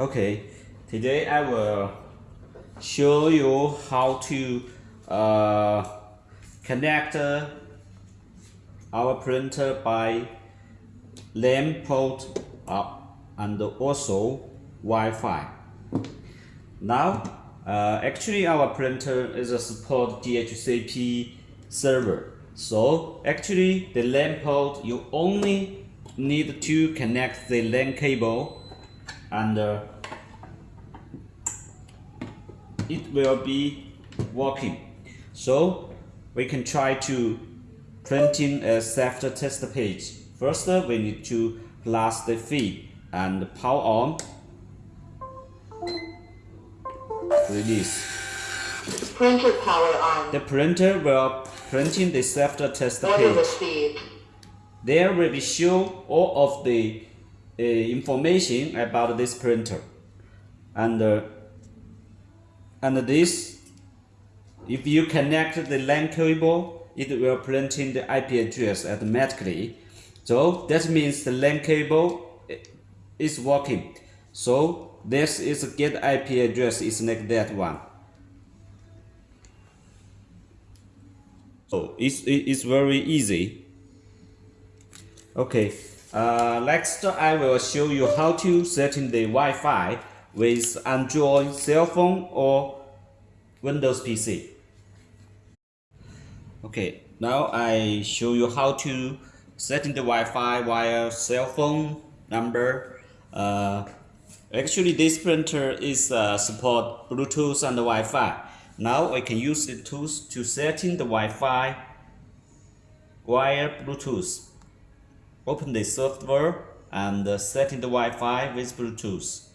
Okay, today I will show you how to uh, connect uh, our printer by LAN port up and also Wi-Fi. Now, uh, actually our printer is a support DHCP server. So actually the LAN port you only need to connect the LAN cable and uh, it will be working. So we can try to printing a self test page. First we need to plus the feed and power on release. Printer power on. The printer will printing the self test page. received. There will be show all of the uh, information about this printer, and uh, and this, if you connect the LAN cable, it will print in the IP address automatically. So that means the LAN cable is working. So this is get IP address is like that one. So it's, it- it's very easy. Okay, uh, next I will show you how to setting the Wi-Fi with Android cell phone or Windows PC. Okay, now I show you how to setting the Wi-Fi via cell phone number. Uh, actually, this printer is uh, support Bluetooth and Wi-Fi. Now I can use the tools to setting the Wi-Fi via Bluetooth. Open the software and uh, setting the Wi-Fi with Bluetooth.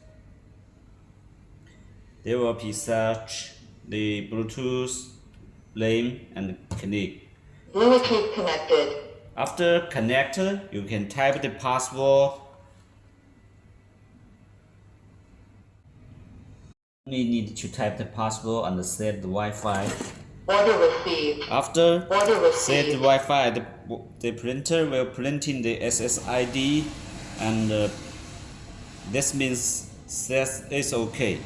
There will be search the Bluetooth name and click. Bluetooth connected. After connect, you can type the password. You need to type the password and set the Wi-Fi. Order received. After Order set the. Wi-Fi, the, the printer will print in the SSID, and uh, this means that it's okay.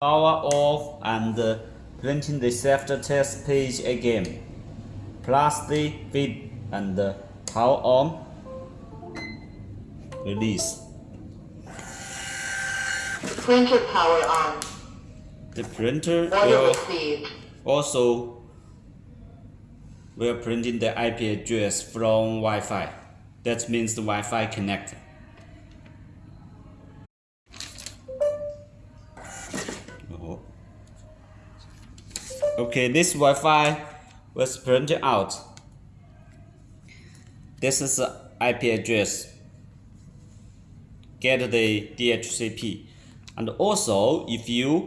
Power off and uh, printing the self-test page again. Plus the feed and uh, power on. Release. Printer power on. The printer will also will print in the IP address from Wi-Fi. That means the Wi-Fi connected. Oh. Okay, this Wi-Fi was printed out. This is the IP address. Get the DHCP. And also, if you